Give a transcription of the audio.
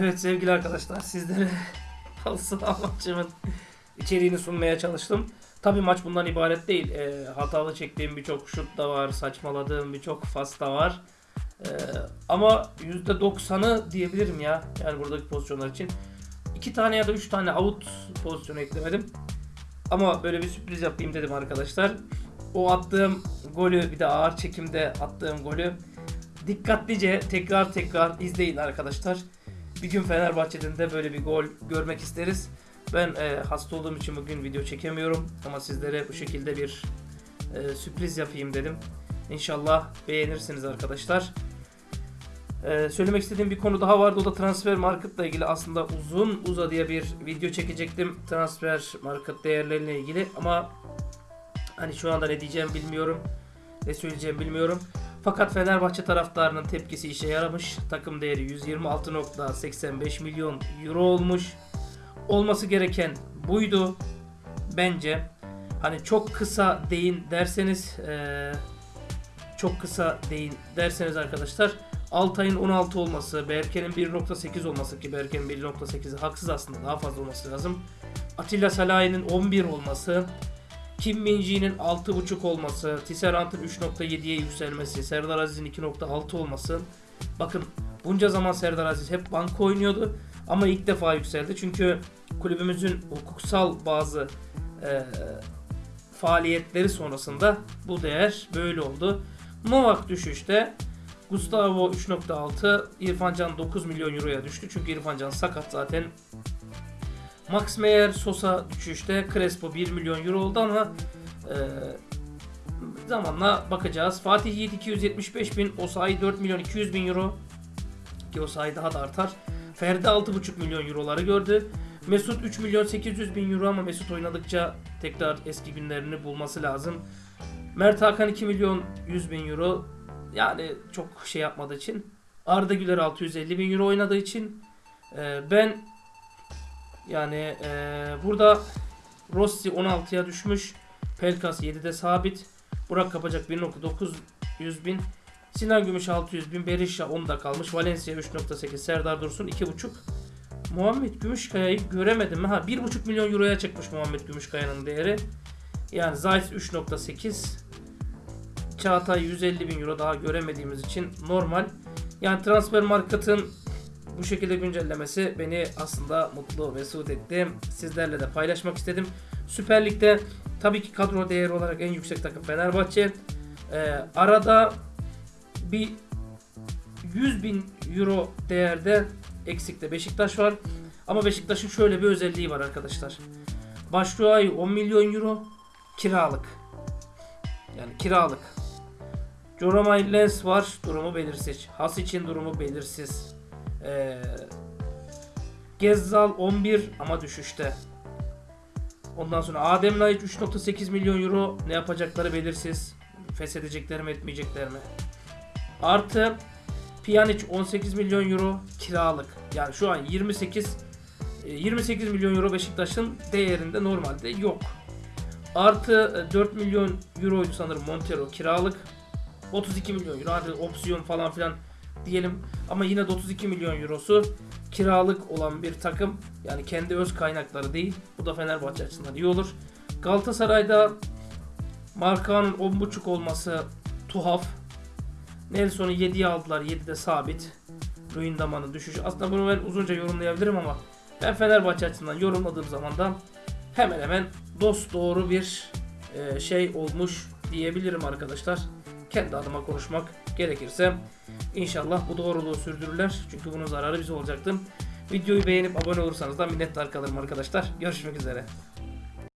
Evet sevgili arkadaşlar sizlere halı saha maçımın içeriğini sunmaya çalıştım. Tabi maç bundan ibaret değil. Ee, hatalı çektiğim birçok şut da var. Saçmaladığım birçok fas da var. Ee, ama %90'ı diyebilirim ya. Yani buradaki pozisyonlar için. 2 tane ya da 3 tane out pozisyonu eklemedim. Ama böyle bir sürpriz yapayım dedim arkadaşlar. O attığım golü bir de ağır çekimde attığım golü dikkatlice tekrar tekrar izleyin arkadaşlar. Bir gün Fenerbahçe'den de böyle bir gol görmek isteriz. Ben e, hasta olduğum için bugün video çekemiyorum ama sizlere bu şekilde bir e, sürpriz yapayım dedim. İnşallah beğenirsiniz arkadaşlar. E, söylemek istediğim bir konu daha vardı o da transfer marketla ilgili aslında uzun uzadıya bir video çekecektim transfer market değerleriyle ilgili ama hani şu anda ne diyeceğim bilmiyorum ne söyleyeceğim bilmiyorum. Fakat Fenerbahçe taraftarının tepkisi işe yaramış. Takım değeri 126.85 milyon euro olmuş. Olması gereken buydu. Bence hani çok kısa değin derseniz çok kısa değin derseniz arkadaşlar Altay'ın 16 olması, Berke'nin 1.8 olması ki Berke'nin 1.8'i haksız aslında daha fazla olması lazım. Atilla Salahi'nin 11 olması, Kim Min-ji'nin 6.5 olması, Tisserant'ın 3.7'ye yükselmesi, Serdar Aziz'in 2.6 olması. Bakın bunca zaman Serdar Aziz hep banka oynuyordu ama ilk defa yükseldi. Çünkü kulübümüzün hukuksal bazı eee, faaliyetleri sonrasında bu değer böyle oldu. Novak düşüşte. Gustavo 3.6, İrfan Can 9 milyon euroya düştü. Çünkü İrfan Can sakat zaten. Max Meyer Sosa düşüşte. Crespo 1 milyon euro oldu ama e, zamanla bakacağız. Fatih Yiğit 275 bin. Osayi 4 milyon 200 bin euro. Ki Osayi daha da artar. Ferdi 6,5 milyon euroları gördü. Mesut 3 milyon 800 bin euro ama Mesut oynadıkça tekrar eski günlerini bulması lazım. Mert Hakan 2 milyon 100 bin euro. Yani çok şey yapmadığı için. Arda Güler 650 bin euro oynadığı için. e, ben yani e, burada Rossi 16'ya düşmüş. Pelkas 7'de sabit. Burak Kapacak 1.900 bin. Sinan Gümüş 600 bin. Berisha 10'da kalmış. Valencia 3.8. Serdar Dursun 2.5. Muhammed Gümüşkaya'yı göremedim. Ha 1.5 milyon euroya çıkmış Muhammed Gümüşkaya'nın değeri. Yani Zayt 3.8. Çağatay 150 bin euro daha göremediğimiz için normal. Yani transfer marketın bu şekilde güncellemesi beni aslında mutlu mesut etti. Sizlerle de paylaşmak istedim. Süper Lig'de tabii ki kadro değeri olarak en yüksek takım Fenerbahçe. Ee, arada bir 100 bin euro değerde eksikte Beşiktaş var. Ama Beşiktaş'ın şöyle bir özelliği var arkadaşlar. Başvuru 10 milyon euro kiralık. Yani kiralık. Joromay Lens var. Durumu belirsiz. Has için durumu belirsiz. Ee, Gezzal 11 ama düşüşte. Ondan sonra Adem Laiç 3.8 milyon euro ne yapacakları belirsiz. Feshedecekler mi etmeyecekler mi? Artı Pjanic 18 milyon euro kiralık. Yani şu an 28 e, 28 milyon euro Beşiktaş'ın değerinde normalde yok. Artı e, 4 milyon euroydu sanırım Montero kiralık. 32 milyon euro hadi opsiyon falan filan diyelim ama yine de 32 milyon eurosu kiralık olan bir takım yani kendi öz kaynakları değil. Bu da Fenerbahçe açısından iyi olur. Galatasaray'da Markanın 10.5 olması tuhaf. Nelson'u 7'ye aldılar. 7'de sabit. Luyendama'nın düşüşü. Aslında bunu ben uzunca yorumlayabilirim ama ben Fenerbahçe açısından yorumladığım zaman da hemen hemen dost doğru bir e, şey olmuş diyebilirim arkadaşlar. Kendi adıma konuşmak gerekirse inşallah bu doğruluğu sürdürürler. Çünkü bunun zararı bize olacaktı. Videoyu beğenip abone olursanız da minnettar kalırım arkadaşlar. Görüşmek üzere.